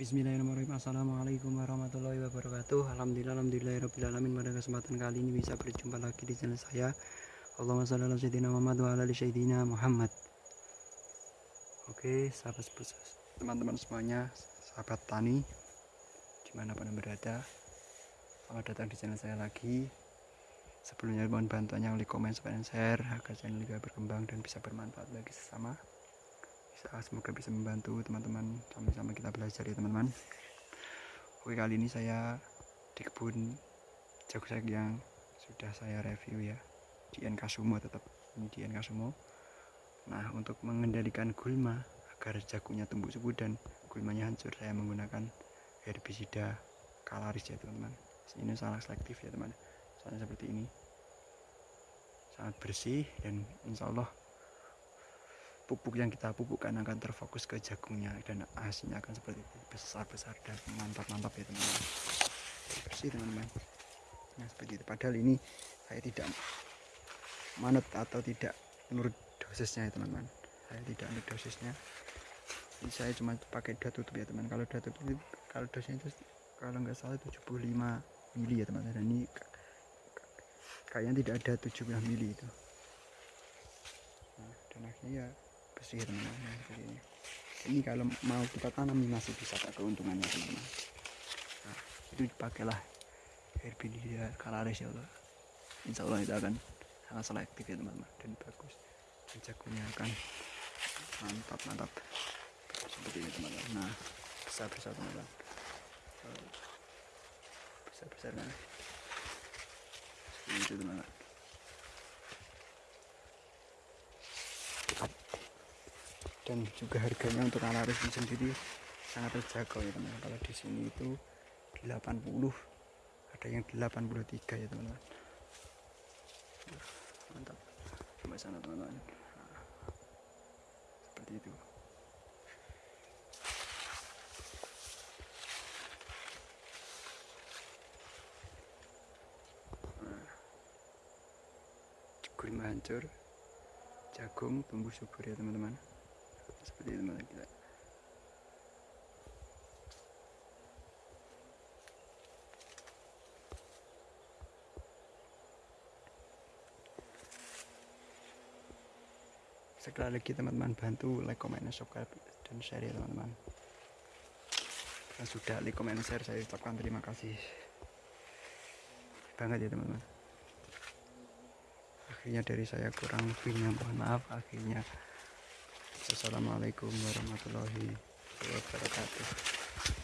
Bismillahirrahmanirrahim. Assalamualaikum warahmatullahi wabarakatuh. Alhamdulillah Alhamdulillahirrahmanirrahim Pada kesempatan kali ini bisa berjumpa lagi di channel saya. Allahumma salli ala sayyidina Muhammad wa ala sayyidina Muhammad. Oke sahabat teman-teman semuanya Sahabat tani Di mana pun berada? Selamat datang di channel saya lagi. Sebelumnya mohon bantuannya oleh komen, dan share Agar channel juga berkembang dan bisa bermanfaat bagi sesama semoga bisa membantu teman-teman sama-sama kita belajar ya teman-teman. Oke kali ini saya di kebun jagung yang sudah saya review ya di NK Sumo tetap. Ini di NK Sumo. Nah untuk mengendalikan gulma agar jagungnya tumbuh subur dan gulmanya hancur saya menggunakan herbisida kalaris ya teman-teman. Ini sangat selektif ya teman. Soalnya seperti ini. Sangat bersih dan insya Allah pupuk yang kita pupukkan akan terfokus ke jagungnya dan hasilnya akan seperti itu besar-besar dan mantap-mantap ya teman-teman. Bersih teman-teman. Nah seperti itu. Padahal ini saya tidak manut atau tidak menurut dosisnya ya teman-teman. Saya tidak menurut dosisnya. Ini saya cuma pakai dua tutup ya teman kalau dua tutup kalau dosisnya itu kalau nggak salah 75 mili ya teman-teman. Dan ini kayaknya tidak ada 75 mili itu. Nah, dan akhirnya ya bersih teman-teman ini ini kalau mau kita tanam masih bisa tak keuntungannya teman-teman. Nah, itu dipakailah herbicida kalaris ya Allah. Insya Allah itu akan sangat selektif ya teman-teman dan bagus. Dan jagungnya akan mantap mantap seperti ini teman-teman. Nah besar besar teman-teman. Besar besar nah itu teman-teman dan juga harganya untuk alaris ini sendiri sangat terjangkau ya teman-teman. Kalau di sini itu 80 ada yang 83 ya teman-teman. Mantap. Sampai sana teman-teman. Seperti itu. Nah, hancur jagung tumbuh subur ya teman-teman seperti itu teman kita sekali lagi teman-teman bantu like, comment, subscribe dan share ya teman-teman. Yang sudah like, comment, share saya ucapkan terima kasih banget ya teman-teman. Akhirnya dari saya kurang lebihnya mohon maaf akhirnya Assalamualaikum warahmatullahi wabarakatuh.